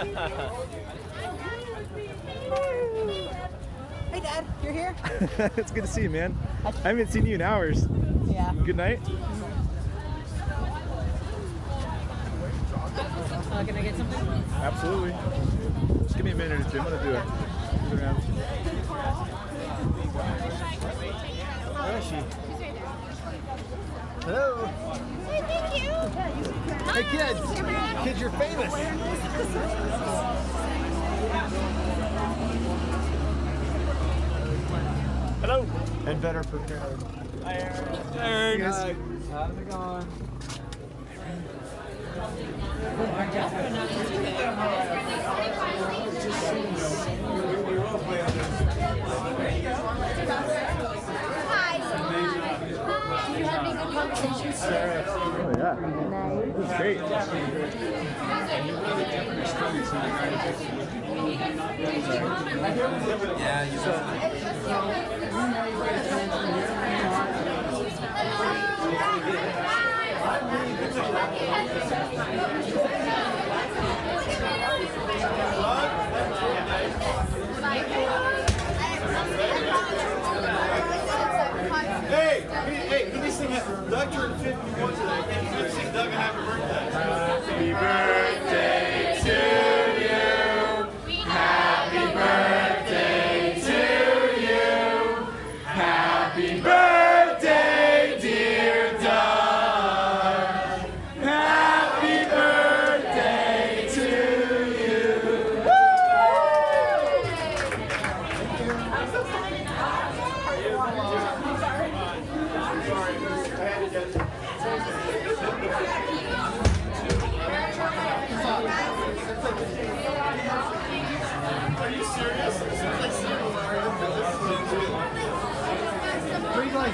Hey, Dad, you're here? it's good to see you, man. I haven't seen you in hours. Yeah. Good night. Uh, can I get something? Absolutely. Just give me a minute or two. I'm gonna do it. Move. Where is she? Hello. Hey, thank you. Hey kids. Kids, you're famous. Hello. And better prepared. Hi, Aaron. How's it going? You having good conversations? Oh yeah. This is great. Yeah, you Hey, hey, hey, can you sing it? Doug turned 51 today. Can you sing Doug a happy birthday? To you. Happy birthday to you. Happy birthday, dear Doug. Happy birthday to you. Pretty like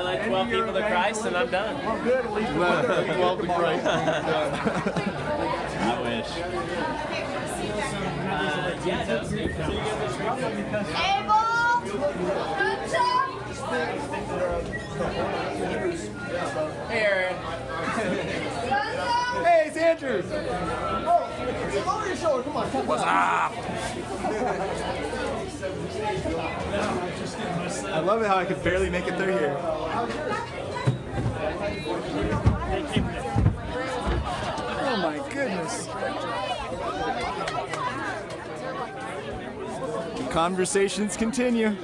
led 12 people to Christ and I'm done. Well, be right. I wish. Uh, yeah, no, so you Abel! Good job! Hey, Aaron. Hey, it's Andrew. Over your shoulder, come on. What's up? Love it how I could barely make it through here. Oh my goodness. Conversations continue.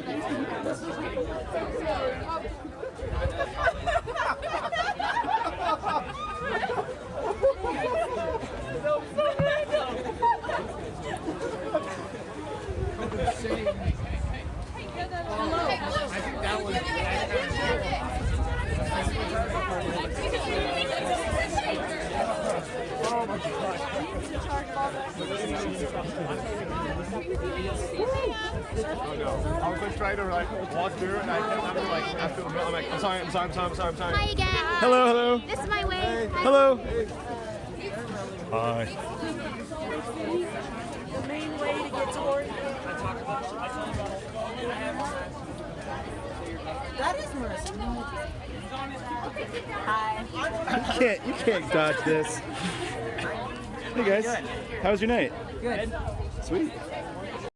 I was like trying to like walk through and I kept having to like after the I'm like I'm sorry, I'm sorry, I'm sorry, I'm sorry, I'm sorry. Hi again. Hello, hello. This is my way. Hello. Hi. The main way to get to Oregon. That is Marissa. Hi. You can't, you can't dodge this. Hey guys, how was your night? Good. Sweet.